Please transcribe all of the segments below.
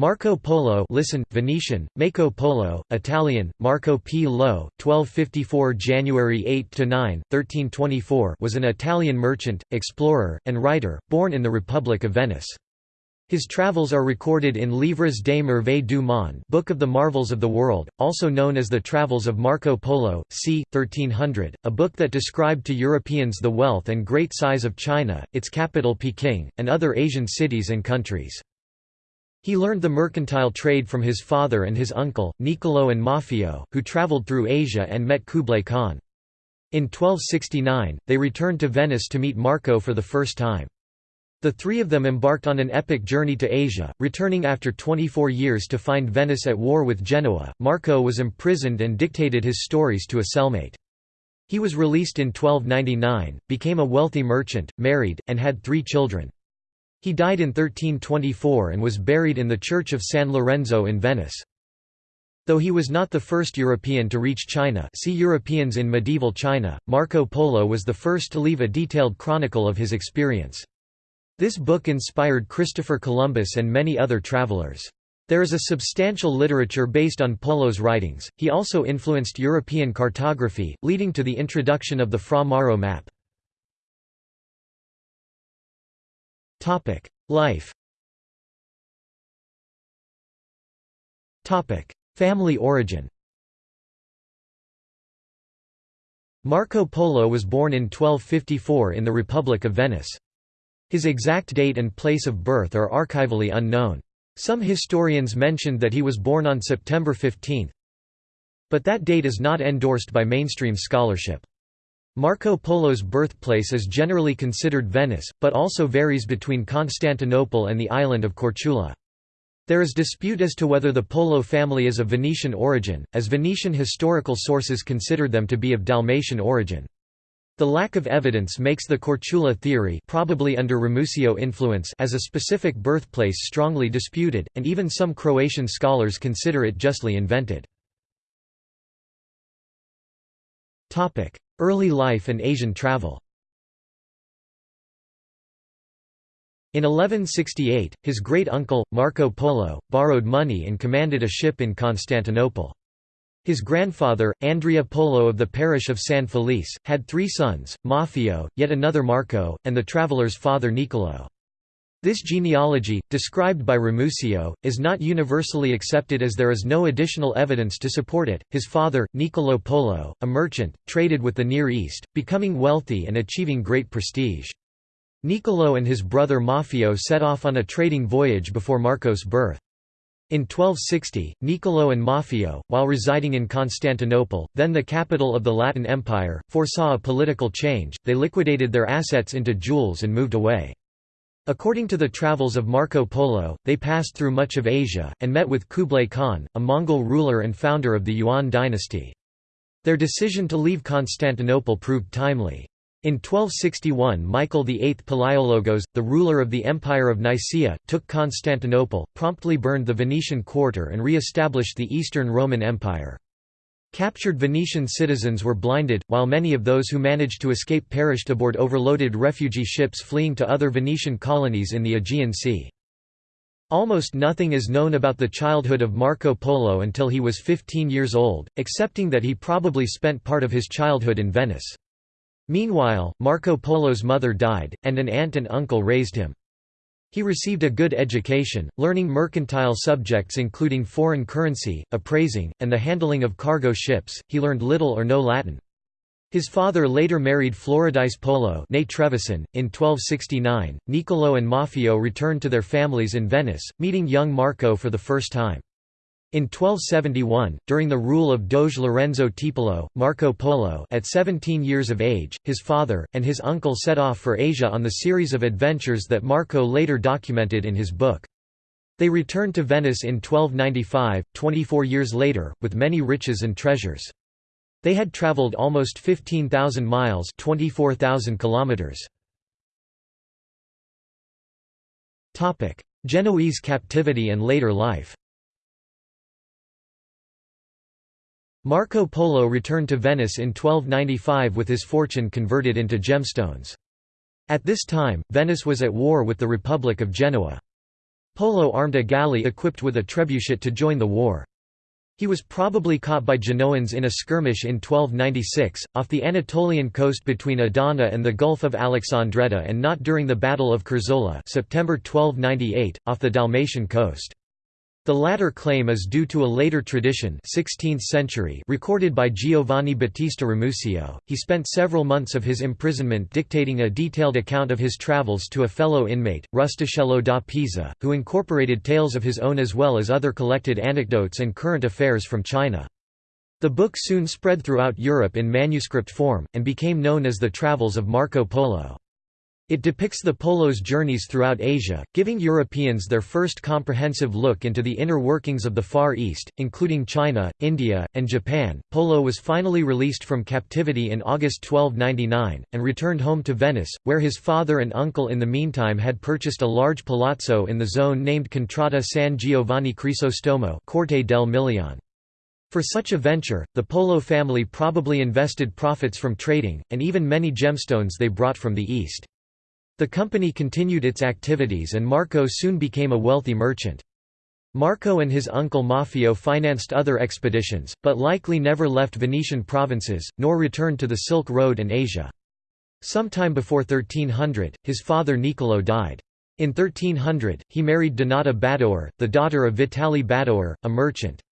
Marco Polo listen, Venetian, Mako Polo, Italian, Marco P. Lo, 1254 January 8–9, 1324 was an Italian merchant, explorer, and writer, born in the Republic of Venice. His travels are recorded in Livres des Merveilles du Monde Book of the Marvels of the World, also known as the Travels of Marco Polo, c. 1300, a book that described to Europeans the wealth and great size of China, its capital Peking, and other Asian cities and countries. He learned the mercantile trade from his father and his uncle, Niccolo and Maffeo, who travelled through Asia and met Kublai Khan. In 1269, they returned to Venice to meet Marco for the first time. The three of them embarked on an epic journey to Asia, returning after 24 years to find Venice at war with Genoa. Marco was imprisoned and dictated his stories to a cellmate. He was released in 1299, became a wealthy merchant, married, and had three children. He died in 1324 and was buried in the Church of San Lorenzo in Venice. Though he was not the first European to reach China see Europeans in medieval China, Marco Polo was the first to leave a detailed chronicle of his experience. This book inspired Christopher Columbus and many other travelers. There is a substantial literature based on Polo's writings. He also influenced European cartography, leading to the introduction of the Fra Mauro map. Topic: Life. Topic: Family origin. Marco Polo was born in 1254 in the Republic of Venice. His exact date and place of birth are archivally unknown. Some historians mentioned that he was born on September 15, but that date is not endorsed by mainstream scholarship. Marco Polo's birthplace is generally considered Venice, but also varies between Constantinople and the island of Korčula. There is dispute as to whether the Polo family is of Venetian origin, as Venetian historical sources considered them to be of Dalmatian origin. The lack of evidence makes the Korčula theory probably under Ramusio influence as a specific birthplace strongly disputed, and even some Croatian scholars consider it justly invented. Early life and Asian travel In 1168, his great-uncle, Marco Polo, borrowed money and commanded a ship in Constantinople. His grandfather, Andrea Polo of the parish of San Felice, had three sons, Maffeo, yet another Marco, and the traveller's father Niccolo. This genealogy, described by Ramusio, is not universally accepted as there is no additional evidence to support it. His father, Niccolo Polo, a merchant, traded with the Near East, becoming wealthy and achieving great prestige. Niccolo and his brother Maffeo set off on a trading voyage before Marco's birth. In 1260, Niccolo and Maffeo, while residing in Constantinople, then the capital of the Latin Empire, foresaw a political change, they liquidated their assets into jewels and moved away. According to the travels of Marco Polo, they passed through much of Asia, and met with Kublai Khan, a Mongol ruler and founder of the Yuan dynasty. Their decision to leave Constantinople proved timely. In 1261 Michael VIII Palaiologos, the ruler of the Empire of Nicaea, took Constantinople, promptly burned the Venetian quarter and re-established the Eastern Roman Empire. Captured Venetian citizens were blinded, while many of those who managed to escape perished aboard overloaded refugee ships fleeing to other Venetian colonies in the Aegean Sea. Almost nothing is known about the childhood of Marco Polo until he was 15 years old, excepting that he probably spent part of his childhood in Venice. Meanwhile, Marco Polo's mother died, and an aunt and uncle raised him. He received a good education, learning mercantile subjects including foreign currency, appraising, and the handling of cargo ships. He learned little or no Latin. His father later married Floridice Polo in 1269. Niccolo and Maffeo returned to their families in Venice, meeting young Marco for the first time. In 1271, during the rule of Doge Lorenzo Tiepolo, Marco Polo at 17 years of age, his father, and his uncle set off for Asia on the series of adventures that Marco later documented in his book. They returned to Venice in 1295, 24 years later, with many riches and treasures. They had travelled almost 15,000 miles 24,000 kilometers. Genoese captivity and later life Marco Polo returned to Venice in 1295 with his fortune converted into gemstones. At this time, Venice was at war with the Republic of Genoa. Polo armed a galley equipped with a trebuchet to join the war. He was probably caught by Genoans in a skirmish in 1296, off the Anatolian coast between Adana and the Gulf of Alexandretta and not during the Battle of Curzola September 1298, off the Dalmatian coast. The latter claim is due to a later tradition 16th century recorded by Giovanni Battista Ramusio. He spent several months of his imprisonment dictating a detailed account of his travels to a fellow inmate, Rustichello da Pisa, who incorporated tales of his own as well as other collected anecdotes and current affairs from China. The book soon spread throughout Europe in manuscript form, and became known as the Travels of Marco Polo. It depicts the Polo's journeys throughout Asia, giving Europeans their first comprehensive look into the inner workings of the Far East, including China, India, and Japan. Polo was finally released from captivity in August 1299, and returned home to Venice, where his father and uncle in the meantime had purchased a large palazzo in the zone named Contrada San Giovanni Crisostomo Corte del Milion. For such a venture, the Polo family probably invested profits from trading, and even many gemstones they brought from the East. The company continued its activities and Marco soon became a wealthy merchant. Marco and his uncle Maffeo financed other expeditions, but likely never left Venetian provinces, nor returned to the Silk Road and Asia. Sometime before 1300, his father Niccolo died. In 1300, he married Donata Badoer, the daughter of Vitali Badoer, a merchant.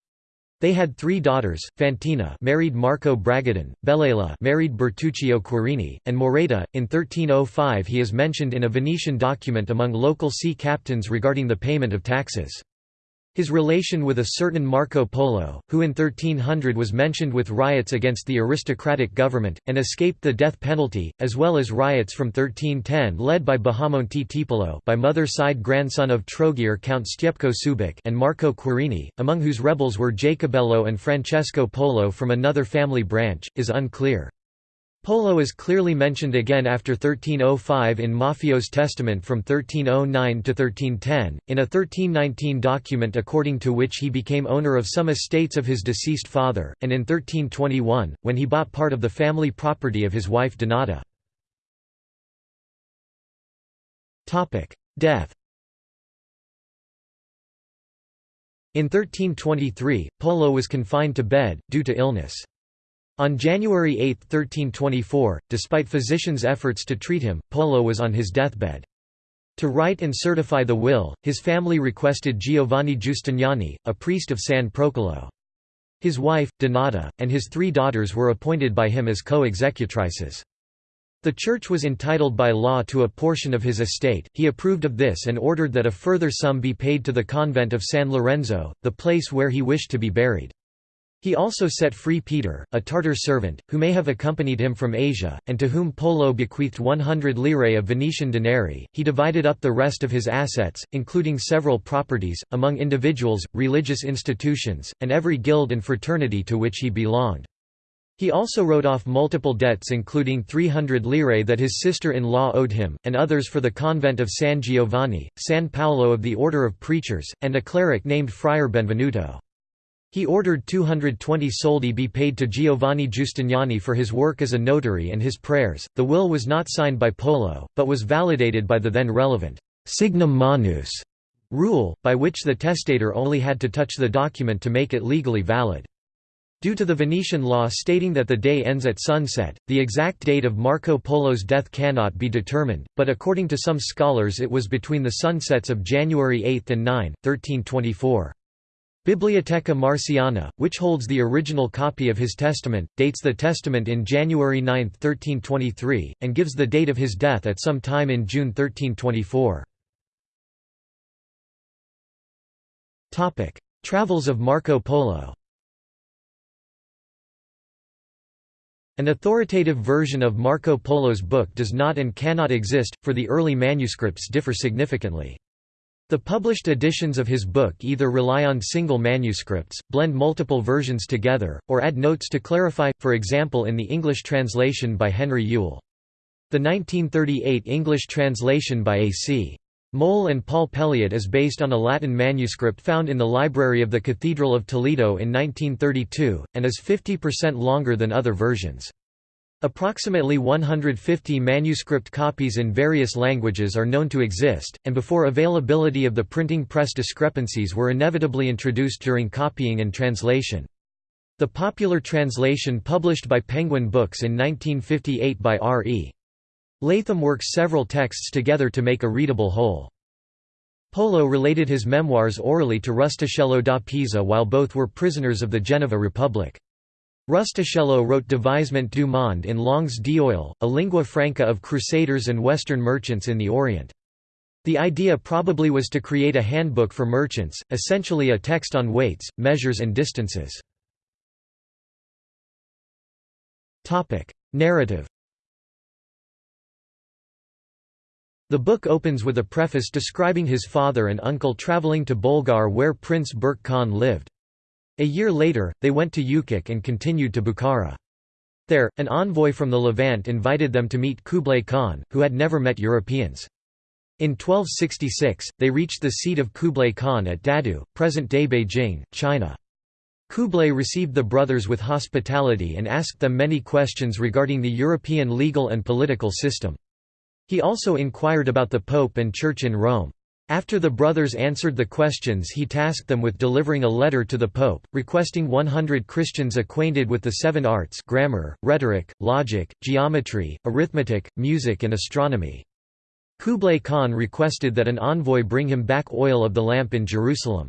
They had three daughters, Fantina married Marco Bragadin, Bellela married Bertuccio Querini, and Moreta. In 1305 he is mentioned in a Venetian document among local sea captains regarding the payment of taxes. His relation with a certain Marco Polo, who in 1300 was mentioned with riots against the aristocratic government, and escaped the death penalty, as well as riots from 1310 led by Bajamonte Tiepolo by mother-side grandson of Trogir Count Stjepko Subic and Marco Querini, among whose rebels were Jacobello and Francesco Polo from another family branch, is unclear. Polo is clearly mentioned again after 1305 in Maffeo's testament from 1309 to 1310, in a 1319 document according to which he became owner of some estates of his deceased father, and in 1321, when he bought part of the family property of his wife Donata. Death In 1323, Polo was confined to bed, due to illness. On January 8, 1324, despite physicians' efforts to treat him, Polo was on his deathbed. To write and certify the will, his family requested Giovanni Giustiniani, a priest of San Procolo. His wife, Donata, and his three daughters were appointed by him as co-executrices. The church was entitled by law to a portion of his estate, he approved of this and ordered that a further sum be paid to the convent of San Lorenzo, the place where he wished to be buried. He also set free Peter, a Tartar servant, who may have accompanied him from Asia, and to whom Polo bequeathed 100 lire of Venetian denarii. He divided up the rest of his assets, including several properties, among individuals, religious institutions, and every guild and fraternity to which he belonged. He also wrote off multiple debts including 300 lire that his sister-in-law owed him, and others for the convent of San Giovanni, San Paolo of the Order of Preachers, and a cleric named Friar Benvenuto. He ordered 220 soldi be paid to Giovanni Giustiniani for his work as a notary and his prayers. The will was not signed by Polo, but was validated by the then relevant signum manus rule, by which the testator only had to touch the document to make it legally valid. Due to the Venetian law stating that the day ends at sunset, the exact date of Marco Polo's death cannot be determined, but according to some scholars it was between the sunsets of January 8 and 9, 1324. Biblioteca Marciana, which holds the original copy of his testament, dates the testament in January 9, 1323, and gives the date of his death at some time in June 1324. Travels of Marco Polo An authoritative version of Marco Polo's book does not and cannot exist, for the early manuscripts differ significantly. The published editions of his book either rely on single manuscripts, blend multiple versions together, or add notes to clarify, for example in the English translation by Henry Yule. The 1938 English translation by A.C. Moule and Paul Pelliot is based on a Latin manuscript found in the library of the Cathedral of Toledo in 1932, and is 50% longer than other versions. Approximately 150 manuscript copies in various languages are known to exist, and before availability of the printing press discrepancies were inevitably introduced during copying and translation. The popular translation published by Penguin Books in 1958 by R. E. Latham works several texts together to make a readable whole. Polo related his memoirs orally to Rustichello da Pisa while both were prisoners of the Genova Republic. Rustichello wrote Devisement du Monde in langues d'oil, a lingua franca of crusaders and Western merchants in the Orient. The idea probably was to create a handbook for merchants, essentially a text on weights, measures and distances. Narrative The book opens with a preface describing his father and uncle travelling to Bolgar where Prince Berke Khan lived. A year later, they went to Ukek and continued to Bukhara. There, an envoy from the Levant invited them to meet Kublai Khan, who had never met Europeans. In 1266, they reached the seat of Kublai Khan at Dadu, present-day Beijing, China. Kublai received the brothers with hospitality and asked them many questions regarding the European legal and political system. He also inquired about the Pope and Church in Rome. After the brothers answered the questions he tasked them with delivering a letter to the Pope, requesting 100 Christians acquainted with the seven arts grammar, rhetoric, logic, geometry, arithmetic, music and astronomy. Kublai Khan requested that an envoy bring him back oil of the lamp in Jerusalem.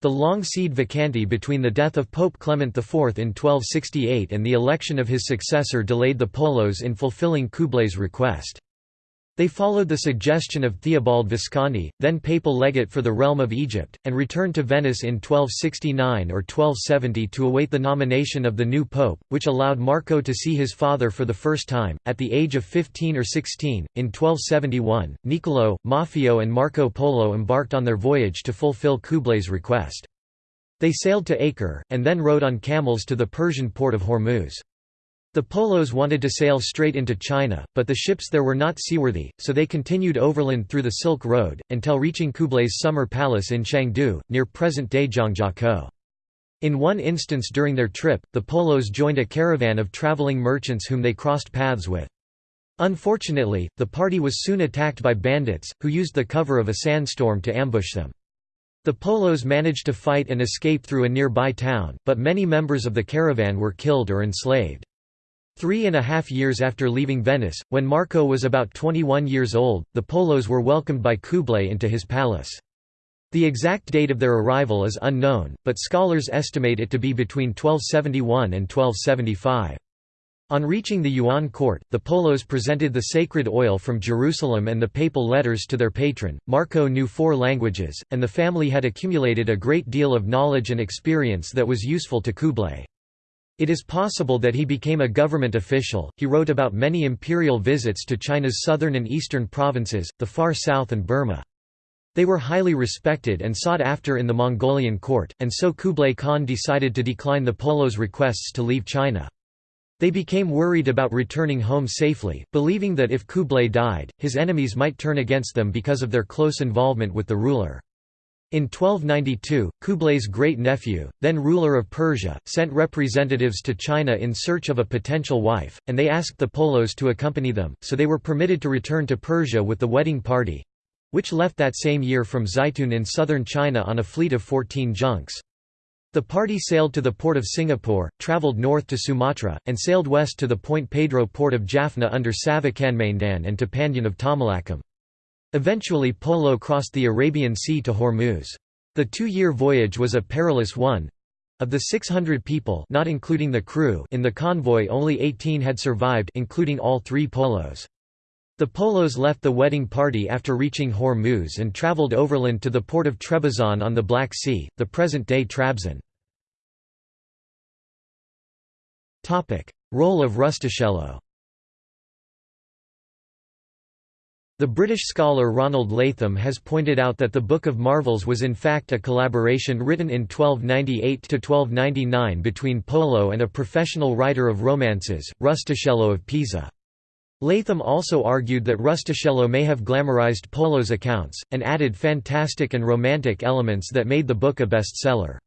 The long sede vacante between the death of Pope Clement IV in 1268 and the election of his successor delayed the Polos in fulfilling Kublai's request. They followed the suggestion of Theobald Visconti, then papal legate for the realm of Egypt, and returned to Venice in 1269 or 1270 to await the nomination of the new pope, which allowed Marco to see his father for the first time, at the age of 15 or 16. In 1271, Niccolo, Maffeo, and Marco Polo embarked on their voyage to fulfill Kublai's request. They sailed to Acre, and then rode on camels to the Persian port of Hormuz. The Polos wanted to sail straight into China, but the ships there were not seaworthy, so they continued overland through the Silk Road, until reaching Kublai's summer palace in Shangdu, near present-day Zhangjiakou. In one instance during their trip, the Polos joined a caravan of traveling merchants whom they crossed paths with. Unfortunately, the party was soon attacked by bandits, who used the cover of a sandstorm to ambush them. The Polos managed to fight and escape through a nearby town, but many members of the caravan were killed or enslaved. Three and a half years after leaving Venice, when Marco was about 21 years old, the Polos were welcomed by Kublai into his palace. The exact date of their arrival is unknown, but scholars estimate it to be between 1271 and 1275. On reaching the Yuan court, the Polos presented the sacred oil from Jerusalem and the papal letters to their patron. Marco knew four languages, and the family had accumulated a great deal of knowledge and experience that was useful to Kublai. It is possible that he became a government official. He wrote about many imperial visits to China's southern and eastern provinces, the far south, and Burma. They were highly respected and sought after in the Mongolian court, and so Kublai Khan decided to decline the Polos' requests to leave China. They became worried about returning home safely, believing that if Kublai died, his enemies might turn against them because of their close involvement with the ruler. In 1292, Kublai's great-nephew, then ruler of Persia, sent representatives to China in search of a potential wife, and they asked the Polos to accompany them, so they were permitted to return to Persia with the wedding party—which left that same year from Zaitun in southern China on a fleet of 14 junks. The party sailed to the port of Singapore, travelled north to Sumatra, and sailed west to the Point Pedro port of Jaffna under Savakanmandan and to of Tamalakam. Eventually Polo crossed the Arabian Sea to Hormuz. The two-year voyage was a perilous one. Of the 600 people not including the crew in the convoy only 18 had survived including all three Polos. The Polos left the wedding party after reaching Hormuz and traveled overland to the port of Trebizond on the Black Sea, the present-day Trabzon. Role of Rustichello The British scholar Ronald Latham has pointed out that the Book of Marvels was in fact a collaboration written in 1298–1299 between Polo and a professional writer of romances, Rustichello of Pisa. Latham also argued that Rustichello may have glamorized Polo's accounts, and added fantastic and romantic elements that made the book a bestseller.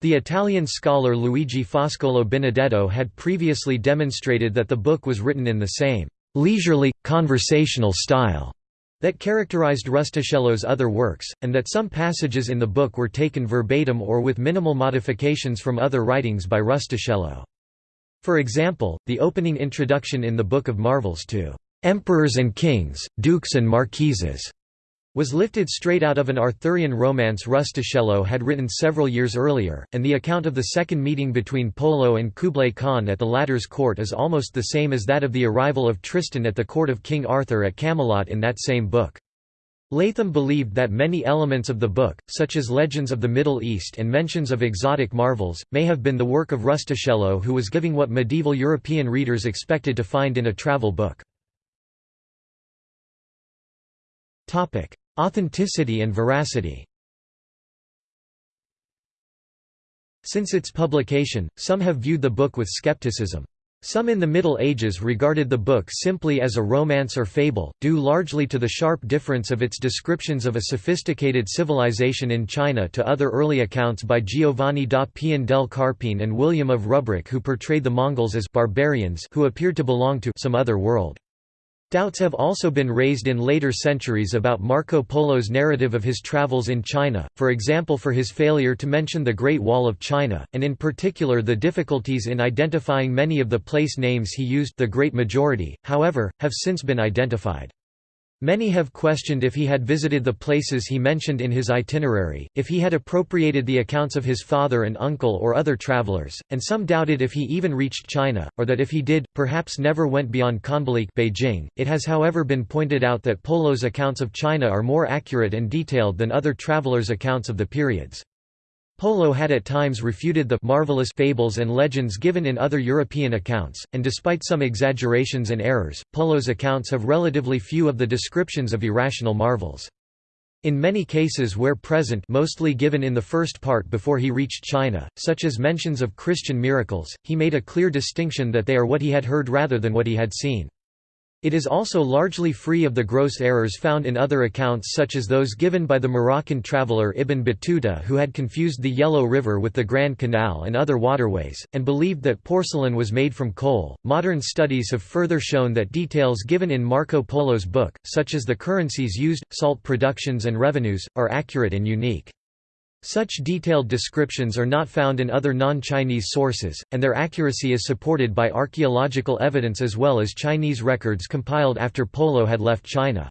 The Italian scholar Luigi Foscolo Benedetto had previously demonstrated that the book was written in the same leisurely, conversational style that characterized Rustichello's other works, and that some passages in the book were taken verbatim or with minimal modifications from other writings by Rustichello. For example, the opening introduction in the Book of Marvels to "'Emperors and Kings, Dukes and Marquises' was lifted straight out of an Arthurian romance Rustichello had written several years earlier, and the account of the second meeting between Polo and Kublai Khan at the latter's court is almost the same as that of the arrival of Tristan at the court of King Arthur at Camelot in that same book. Latham believed that many elements of the book, such as legends of the Middle East and mentions of exotic marvels, may have been the work of Rustichello who was giving what medieval European readers expected to find in a travel book. Authenticity and veracity Since its publication, some have viewed the book with skepticism. Some in the Middle Ages regarded the book simply as a romance or fable, due largely to the sharp difference of its descriptions of a sophisticated civilization in China to other early accounts by Giovanni da Pian del Carpine and William of Rubruck who portrayed the Mongols as barbarians who appeared to belong to some other world. Doubts have also been raised in later centuries about Marco Polo's narrative of his travels in China, for example for his failure to mention the Great Wall of China, and in particular the difficulties in identifying many of the place names he used the great majority, however, have since been identified. Many have questioned if he had visited the places he mentioned in his itinerary, if he had appropriated the accounts of his father and uncle or other travelers, and some doubted if he even reached China, or that if he did, perhaps never went beyond Khanbali Beijing. It has however been pointed out that Polo's accounts of China are more accurate and detailed than other travelers' accounts of the periods. Polo had at times refuted the marvelous fables and legends given in other European accounts, and despite some exaggerations and errors, Polo's accounts have relatively few of the descriptions of irrational marvels. In many cases where present mostly given in the first part before he reached China, such as mentions of Christian miracles, he made a clear distinction that they are what he had heard rather than what he had seen. It is also largely free of the gross errors found in other accounts such as those given by the Moroccan traveller Ibn Battuta who had confused the Yellow River with the Grand Canal and other waterways, and believed that porcelain was made from coal. Modern studies have further shown that details given in Marco Polo's book, such as the currencies used, salt productions and revenues, are accurate and unique. Such detailed descriptions are not found in other non-Chinese sources, and their accuracy is supported by archaeological evidence as well as Chinese records compiled after Polo had left China.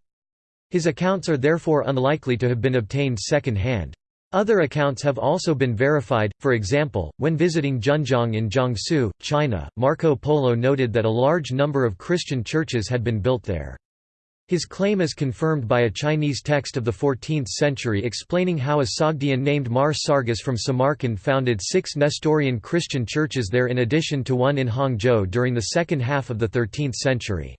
His accounts are therefore unlikely to have been obtained second-hand. Other accounts have also been verified, for example, when visiting Zhenjiang in Jiangsu, China, Marco Polo noted that a large number of Christian churches had been built there. His claim is confirmed by a Chinese text of the 14th century explaining how a Sogdian named Mar Sargis from Samarkand founded six Nestorian Christian churches there in addition to one in Hangzhou during the second half of the 13th century.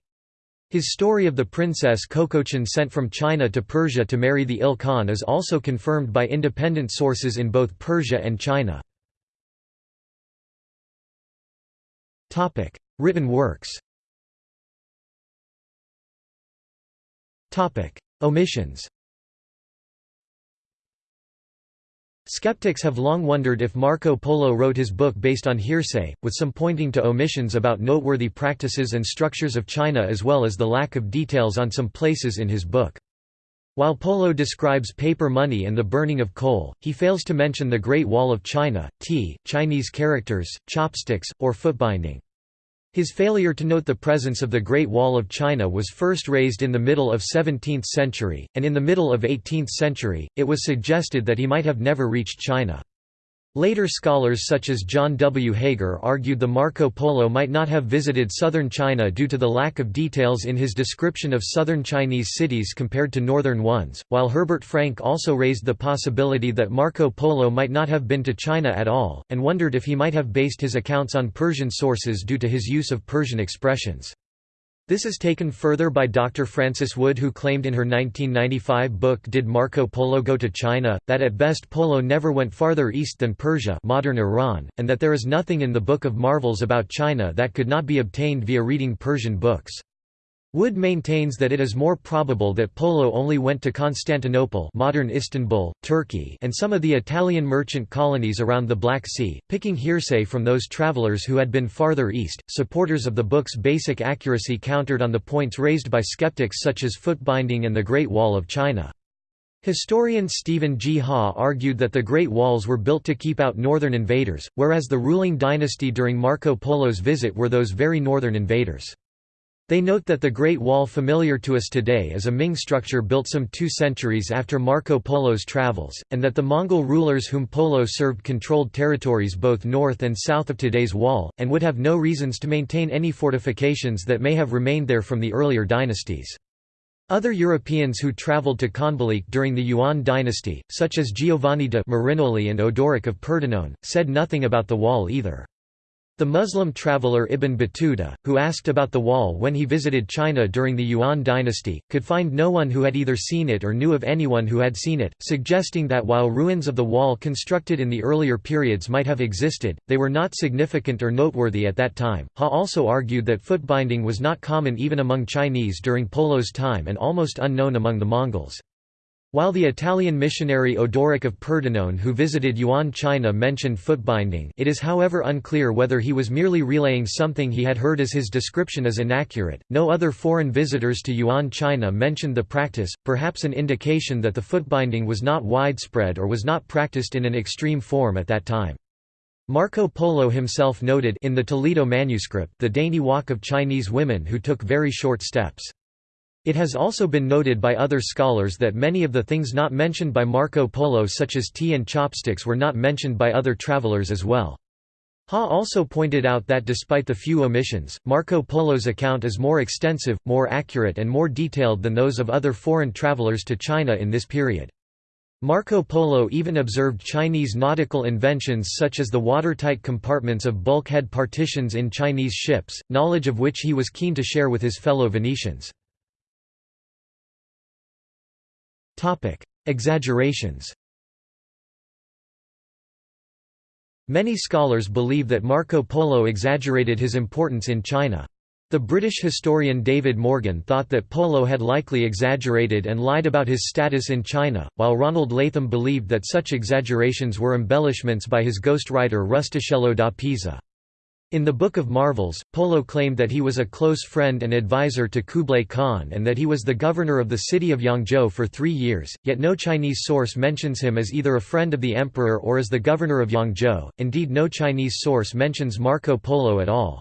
His story of the princess Kokochin sent from China to Persia to marry the Il Khan is also confirmed by independent sources in both Persia and China. Written works Omissions Skeptics have long wondered if Marco Polo wrote his book based on hearsay, with some pointing to omissions about noteworthy practices and structures of China as well as the lack of details on some places in his book. While Polo describes paper money and the burning of coal, he fails to mention the Great Wall of China, tea, Chinese characters, chopsticks, or footbinding. His failure to note the presence of the Great Wall of China was first raised in the middle of 17th century, and in the middle of 18th century, it was suggested that he might have never reached China. Later scholars such as John W. Haeger argued the Marco Polo might not have visited southern China due to the lack of details in his description of southern Chinese cities compared to northern ones, while Herbert Frank also raised the possibility that Marco Polo might not have been to China at all, and wondered if he might have based his accounts on Persian sources due to his use of Persian expressions. This is taken further by Dr. Frances Wood who claimed in her 1995 book Did Marco Polo Go to China, that at best Polo never went farther east than Persia modern Iran, and that there is nothing in the Book of Marvels about China that could not be obtained via reading Persian books. Wood maintains that it is more probable that Polo only went to Constantinople modern Istanbul, Turkey and some of the Italian merchant colonies around the Black Sea, picking hearsay from those travelers who had been farther east. Supporters of the book's basic accuracy countered on the points raised by skeptics such as footbinding and the Great Wall of China. Historian Stephen G. Haw argued that the Great Walls were built to keep out northern invaders, whereas the ruling dynasty during Marco Polo's visit were those very northern invaders. They note that the Great Wall familiar to us today is a Ming structure built some two centuries after Marco Polo's travels, and that the Mongol rulers whom Polo served controlled territories both north and south of today's wall, and would have no reasons to maintain any fortifications that may have remained there from the earlier dynasties. Other Europeans who travelled to Khanbalik during the Yuan dynasty, such as Giovanni de Marignolli and Odoric of Pordenone, said nothing about the wall either. The Muslim traveller Ibn Battuta, who asked about the wall when he visited China during the Yuan dynasty, could find no one who had either seen it or knew of anyone who had seen it, suggesting that while ruins of the wall constructed in the earlier periods might have existed, they were not significant or noteworthy at that time. Haw also argued that footbinding was not common even among Chinese during Polo's time and almost unknown among the Mongols. While the Italian missionary Odoric of Pordenone who visited Yuan China mentioned footbinding it is however unclear whether he was merely relaying something he had heard as his description is inaccurate. No other foreign visitors to Yuan China mentioned the practice, perhaps an indication that the footbinding was not widespread or was not practiced in an extreme form at that time. Marco Polo himself noted in the Toledo manuscript the dainty walk of Chinese women who took very short steps. It has also been noted by other scholars that many of the things not mentioned by Marco Polo such as tea and chopsticks were not mentioned by other travelers as well. Haw also pointed out that despite the few omissions, Marco Polo's account is more extensive, more accurate and more detailed than those of other foreign travelers to China in this period. Marco Polo even observed Chinese nautical inventions such as the watertight compartments of bulkhead partitions in Chinese ships, knowledge of which he was keen to share with his fellow Venetians. Exaggerations Many scholars believe that Marco Polo exaggerated his importance in China. The British historian David Morgan thought that Polo had likely exaggerated and lied about his status in China, while Ronald Latham believed that such exaggerations were embellishments by his ghostwriter Rustichello da Pisa. In the Book of Marvels, Polo claimed that he was a close friend and advisor to Kublai Khan and that he was the governor of the city of Yangzhou for three years, yet no Chinese source mentions him as either a friend of the emperor or as the governor of Yangzhou, indeed no Chinese source mentions Marco Polo at all.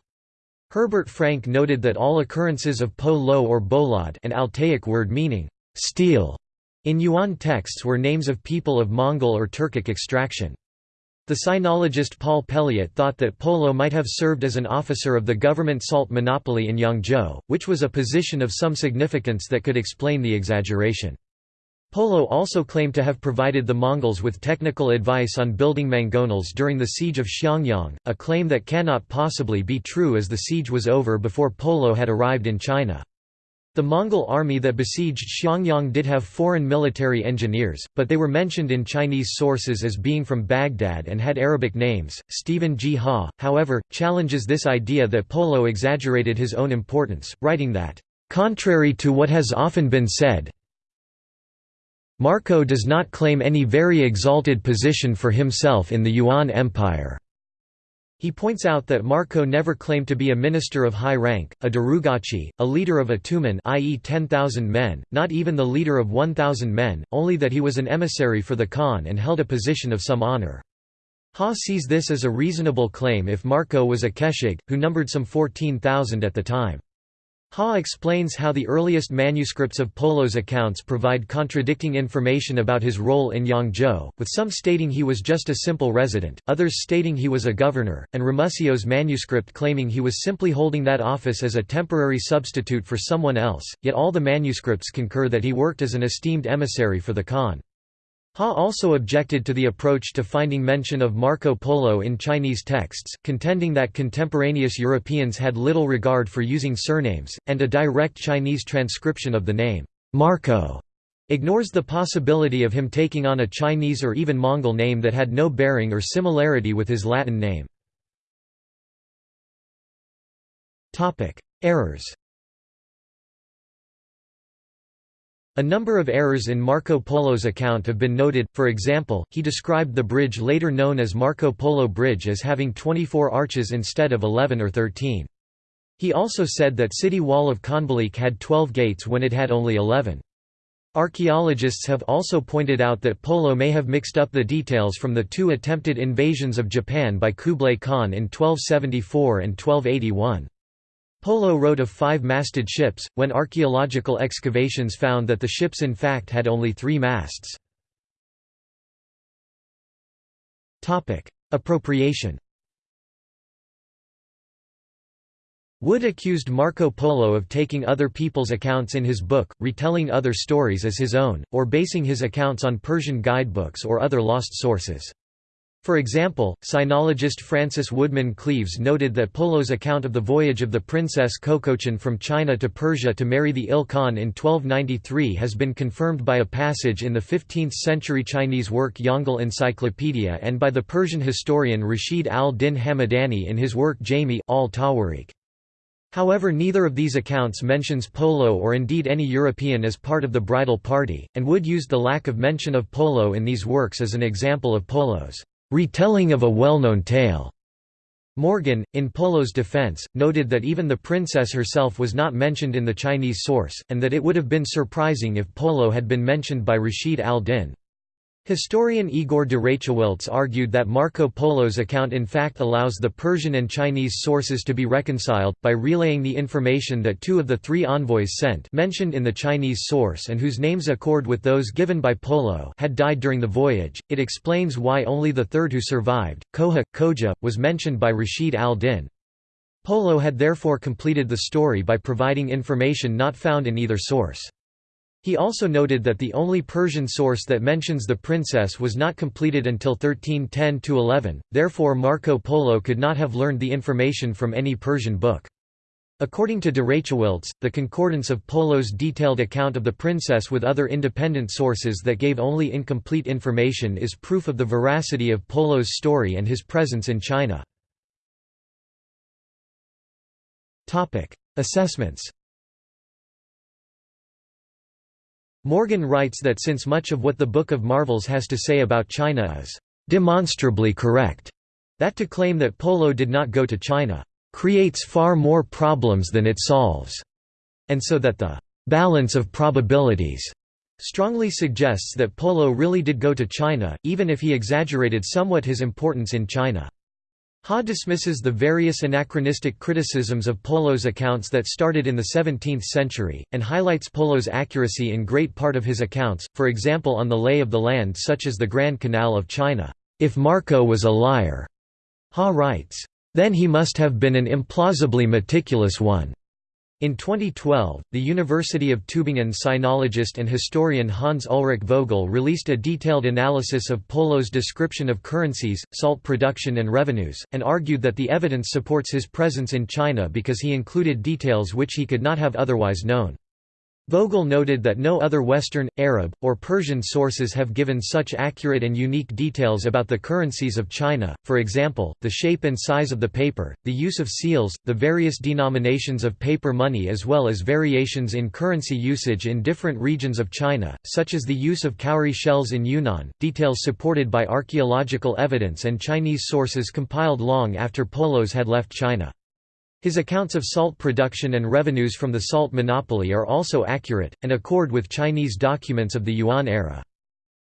Herbert Frank noted that all occurrences of Po Lo or Bolad an Altaic word meaning, steel, in Yuan texts were names of people of Mongol or Turkic extraction. The sinologist Paul Pelliot thought that Polo might have served as an officer of the government salt monopoly in Yangzhou, which was a position of some significance that could explain the exaggeration. Polo also claimed to have provided the Mongols with technical advice on building mangonels during the siege of Xiangyang, a claim that cannot possibly be true as the siege was over before Polo had arrived in China. The Mongol army that besieged Xiangyang did have foreign military engineers, but they were mentioned in Chinese sources as being from Baghdad and had Arabic names. Stephen G. Haw, however, challenges this idea that Polo exaggerated his own importance, writing that, Contrary to what has often been said, Marco does not claim any very exalted position for himself in the Yuan Empire. He points out that Marco never claimed to be a minister of high rank, a darugachi, a leader of a tumen i.e. 10,000 men, not even the leader of 1,000 men, only that he was an emissary for the Khan and held a position of some honor. Haw sees this as a reasonable claim if Marco was a keshig, who numbered some 14,000 at the time. Haw explains how the earliest manuscripts of Polo's accounts provide contradicting information about his role in Yangzhou, with some stating he was just a simple resident, others stating he was a governor, and Ramusio's manuscript claiming he was simply holding that office as a temporary substitute for someone else, yet all the manuscripts concur that he worked as an esteemed emissary for the Khan. Haw also objected to the approach to finding mention of Marco Polo in Chinese texts, contending that contemporaneous Europeans had little regard for using surnames, and a direct Chinese transcription of the name, Marco, ignores the possibility of him taking on a Chinese or even Mongol name that had no bearing or similarity with his Latin name. Errors A number of errors in Marco Polo's account have been noted, for example, he described the bridge later known as Marco Polo Bridge as having 24 arches instead of 11 or 13. He also said that city wall of Khanbalik had 12 gates when it had only 11. Archaeologists have also pointed out that Polo may have mixed up the details from the two attempted invasions of Japan by Kublai Khan in 1274 and 1281. Polo wrote of five-masted ships, when archaeological excavations found that the ships in fact had only three masts. Appropriation Wood accused Marco Polo of taking other people's accounts in his book, retelling other stories as his own, or basing his accounts on Persian guidebooks or other lost sources. For example, sinologist Francis Woodman Cleaves noted that Polo's account of the voyage of the princess Kokochin from China to Persia to marry the Il Khan in 1293 has been confirmed by a passage in the 15th-century Chinese work Yongle Encyclopedia and by the Persian historian Rashid al-Din Hamadani in his work Jami al-Tawarikh. However neither of these accounts mentions Polo or indeed any European as part of the bridal party, and Wood used the lack of mention of Polo in these works as an example of Polo's retelling of a well-known tale. Morgan, in Polo's defense, noted that even the princess herself was not mentioned in the Chinese source, and that it would have been surprising if Polo had been mentioned by Rashid al-Din. Historian Igor de argued that Marco Polo's account in fact allows the Persian and Chinese sources to be reconciled, by relaying the information that two of the three envoys sent mentioned in the Chinese source and whose names accord with those given by Polo had died during the voyage. It explains why only the third who survived, Koha, Koja, was mentioned by Rashid al-Din. Polo had therefore completed the story by providing information not found in either source. He also noted that the only Persian source that mentions the princess was not completed until 1310–11, therefore Marco Polo could not have learned the information from any Persian book. According to de Rachewiltz, the concordance of Polo's detailed account of the princess with other independent sources that gave only incomplete information is proof of the veracity of Polo's story and his presence in China. Assessments Morgan writes that since much of what the Book of Marvels has to say about China is demonstrably correct, that to claim that Polo did not go to China creates far more problems than it solves, and so that the balance of probabilities strongly suggests that Polo really did go to China, even if he exaggerated somewhat his importance in China. Haw dismisses the various anachronistic criticisms of Polo's accounts that started in the 17th century, and highlights Polo's accuracy in great part of his accounts, for example on the lay of the land such as the Grand Canal of China. If Marco was a liar, Haw writes, then he must have been an implausibly meticulous one. In 2012, the University of Tübingen sinologist and historian Hans Ulrich Vogel released a detailed analysis of Polo's description of currencies, salt production and revenues, and argued that the evidence supports his presence in China because he included details which he could not have otherwise known. Vogel noted that no other Western, Arab, or Persian sources have given such accurate and unique details about the currencies of China, for example, the shape and size of the paper, the use of seals, the various denominations of paper money as well as variations in currency usage in different regions of China, such as the use of cowrie shells in Yunnan, details supported by archaeological evidence and Chinese sources compiled long after Polos had left China. His accounts of salt production and revenues from the salt monopoly are also accurate, and accord with Chinese documents of the Yuan era.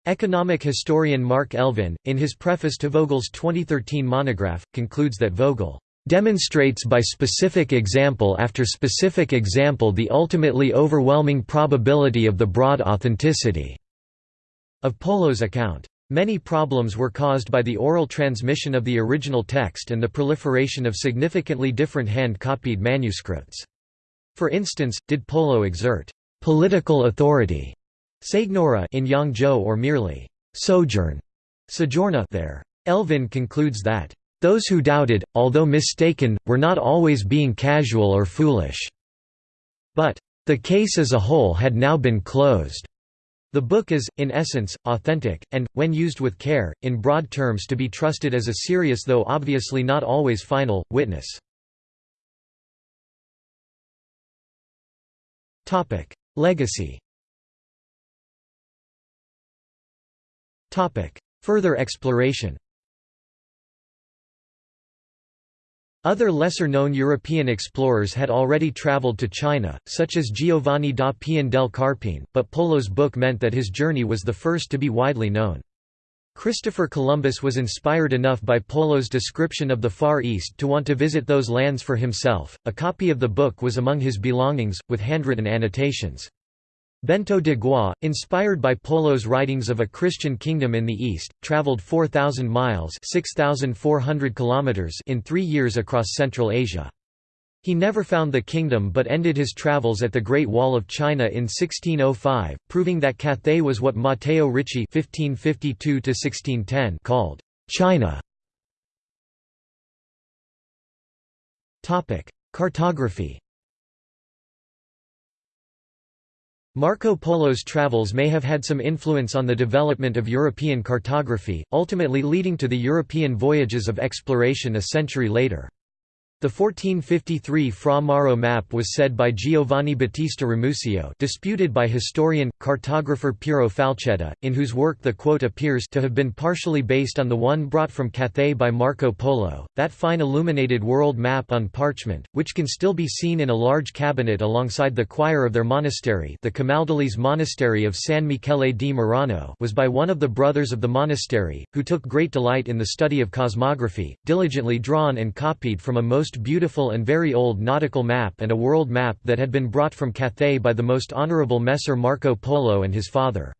Economic historian Mark Elvin, in his preface to Vogel's 2013 monograph, concludes that Vogel demonstrates by specific example after specific example the ultimately overwhelming probability of the broad authenticity of Polo's account. Many problems were caused by the oral transmission of the original text and the proliferation of significantly different hand-copied manuscripts. For instance, did Polo exert political authority Seignora in Yangzhou or merely sojourn sojourna there? Elvin concludes that those who doubted, although mistaken, were not always being casual or foolish. But the case as a whole had now been closed. The book is, in essence, authentic, and, when used with care, in broad terms to be trusted as a serious though obviously not always final, witness. Legacy Further exploration Other lesser-known European explorers had already traveled to China, such as Giovanni da Pian del Carpine, but Polo's book meant that his journey was the first to be widely known. Christopher Columbus was inspired enough by Polo's description of the Far East to want to visit those lands for himself. A copy of the book was among his belongings, with handwritten annotations. Bento de Gois, inspired by Polo's writings of a Christian kingdom in the East, traveled 4,000 miles kilometers in three years across Central Asia. He never found the kingdom but ended his travels at the Great Wall of China in 1605, proving that Cathay was what Matteo Ricci (1552–1610) called China. Cartography. Marco Polo's travels may have had some influence on the development of European cartography, ultimately leading to the European voyages of exploration a century later. The 1453 Fra Mauro map was said by Giovanni Battista Ramusio disputed by historian, cartographer Piero Falchetta, in whose work the quote appears to have been partially based on the one brought from Cathay by Marco Polo, that fine illuminated world map on parchment, which can still be seen in a large cabinet alongside the choir of their monastery the Camaldolese Monastery of San Michele di Murano was by one of the brothers of the monastery, who took great delight in the study of cosmography, diligently drawn and copied from a most most beautiful and very old nautical map and a world map that had been brought from Cathay by the most honorable Messer Marco Polo and his father.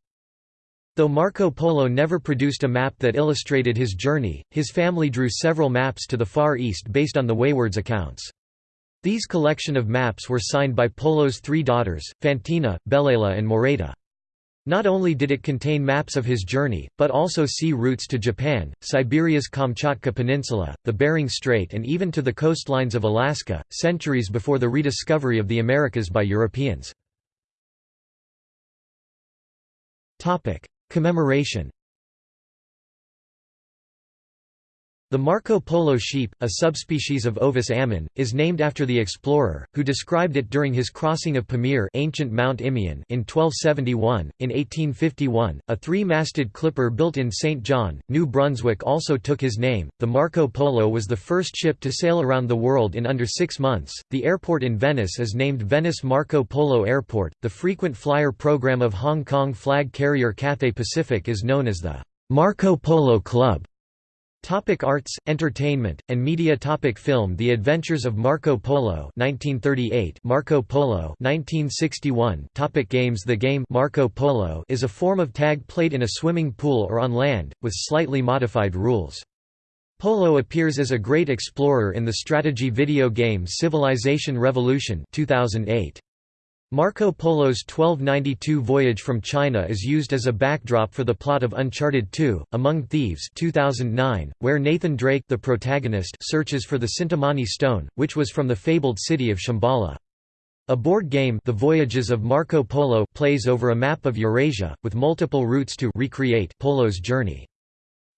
Though Marco Polo never produced a map that illustrated his journey, his family drew several maps to the Far East based on the Waywards accounts. These collection of maps were signed by Polo's three daughters, Fantina, Bellela and Moreta. Not only did it contain maps of his journey, but also sea routes to Japan, Siberia's Kamchatka Peninsula, the Bering Strait and even to the coastlines of Alaska, centuries before the rediscovery of the Americas by Europeans. Commemoration The Marco Polo sheep, a subspecies of Ovis ammon, is named after the explorer, who described it during his crossing of Pamir ancient Mount in 1271. In 1851, a three-masted clipper built in St. John, New Brunswick also took his name. The Marco Polo was the first ship to sail around the world in under six months. The airport in Venice is named Venice Marco Polo Airport. The frequent flyer program of Hong Kong flag carrier Cathay Pacific is known as the Marco Polo Club. Topic arts, entertainment, and media. Topic Film. The Adventures of Marco Polo 1938 Marco Polo 1961 Topic Games. The game Marco Polo is a form of tag played in a swimming pool or on land, with slightly modified rules. Polo appears as a great explorer in the strategy video game Civilization Revolution 2008. Marco Polo's 1292 voyage from China is used as a backdrop for the plot of Uncharted 2, Among Thieves 2009, where Nathan Drake the protagonist searches for the Cintamani stone, which was from the fabled city of Shambhala. A board game The Voyages of Marco Polo plays over a map of Eurasia, with multiple routes to recreate Polo's journey.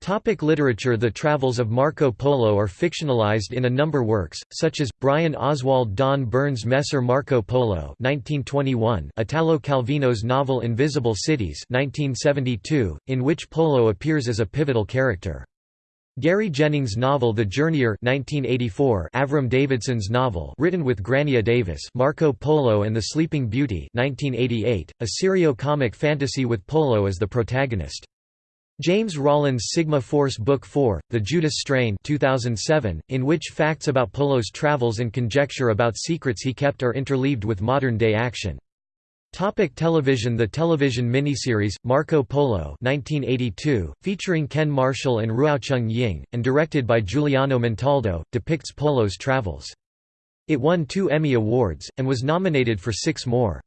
Topic literature The travels of Marco Polo are fictionalized in a number works, such as, Brian Oswald Donn-Byrne's Messer Marco Polo 1921, Italo Calvino's novel Invisible Cities 1972, in which Polo appears as a pivotal character. Gary Jennings' novel The Journeyer 1984, Avram Davidson's novel written with Grania Davis Marco Polo and the Sleeping Beauty 1988, a serio-comic fantasy with Polo as the protagonist. James Rollins' Sigma Force Book 4, The Judas Strain 2007, in which facts about Polo's travels and conjecture about secrets he kept are interleaved with modern-day action. Topic television The television miniseries, Marco Polo 1982, featuring Ken Marshall and Ruocheng Ying, and directed by Giuliano Montaldo, depicts Polo's travels. It won two Emmy Awards, and was nominated for six more.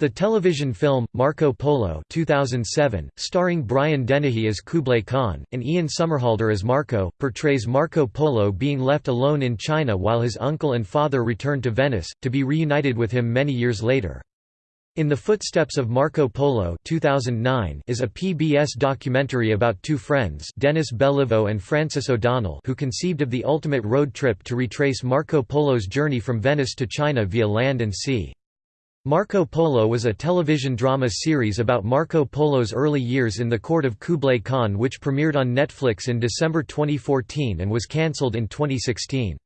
The television film, Marco Polo 2007, starring Brian Dennehy as Kublai Khan, and Ian Somerhalder as Marco, portrays Marco Polo being left alone in China while his uncle and father return to Venice, to be reunited with him many years later. In the Footsteps of Marco Polo 2009 is a PBS documentary about two friends Dennis Belliveau and Francis O'Donnell who conceived of the ultimate road trip to retrace Marco Polo's journey from Venice to China via land and sea. Marco Polo was a television drama series about Marco Polo's early years in the court of Kublai Khan which premiered on Netflix in December 2014 and was cancelled in 2016.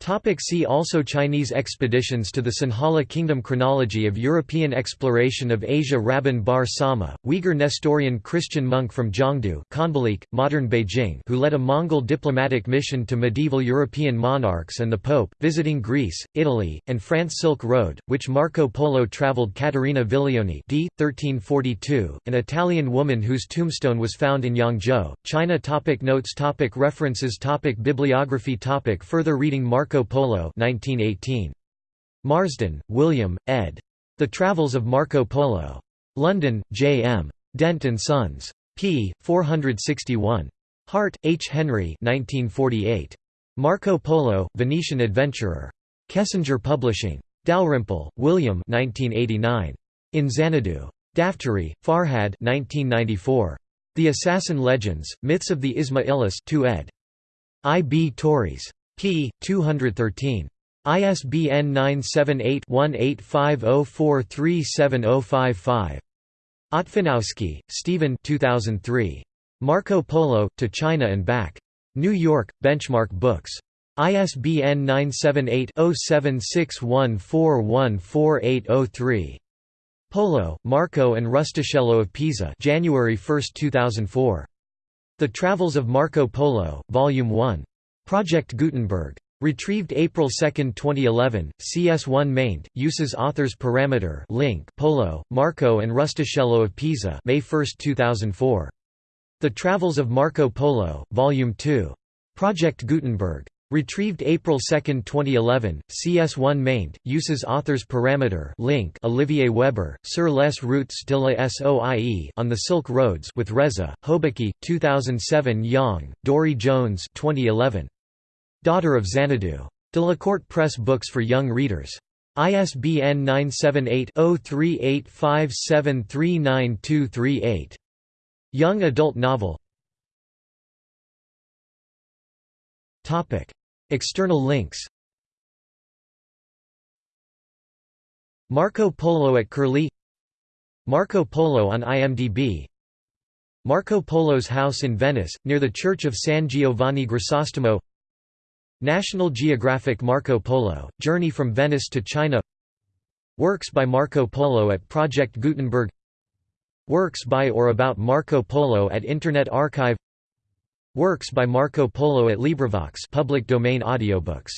Topic see also Chinese expeditions to the Sinhala Kingdom Chronology of European exploration of Asia Rabban Bar Sauma, Uyghur Nestorian Christian monk from Khanbalik, modern Beijing who led a Mongol diplomatic mission to medieval European monarchs and the Pope, visiting Greece, Italy, and France Silk Road, which Marco Polo travelled Caterina Vilioni d. 1342, an Italian woman whose tombstone was found in Yangzhou, China topic Notes topic References topic Bibliography topic Further reading Marco Marco Polo 1918. Marsden, William, ed. The Travels of Marco Polo. London, J. M. Dent & Sons. p. 461. Hart, H. Henry 1948. Marco Polo, Venetian Adventurer. Kessinger Publishing. Dalrymple, William 1989. In Xanadu. Daftary, Farhad 1994. The Assassin Legends, Myths of the Ismailis 2 ed. I. B. Tauris p. 213. ISBN 978-1850437055. Otfinoski, Stephen 2003. Marco Polo, to China and Back. New York, Benchmark Books. ISBN 978-0761414803. Polo, Marco and Rustichello of Pisa January 1, 2004. The Travels of Marco Polo, Volume 1. Project Gutenberg. Retrieved April 2, 2011. CS1 maint. Uses authors parameter link Polo, Marco and Rustichello of Pisa May 1, 2004. The Travels of Marco Polo, Volume 2. Project Gutenberg. Retrieved April 2, 2011. CS1 maint. Uses authors parameter link Olivier Weber, Sur les routes de la Soie on the Silk Roads with Reza, Hoëbeke, 2007 Yang, Dori Jones 2011. Daughter of Xanadu. Delacorte Press Books for Young Readers. ISBN 978-0385739238. Young adult novel External links Marco Polo at Curlie Marco Polo on IMDb Marco Polo's house in Venice, near the Church of San Giovanni Grisostomo National Geographic Marco Polo, Journey from Venice to China. Works by Marco Polo at Project Gutenberg. Works by or about Marco Polo at Internet Archive. Works by Marco Polo at LibriVox public domain audiobooks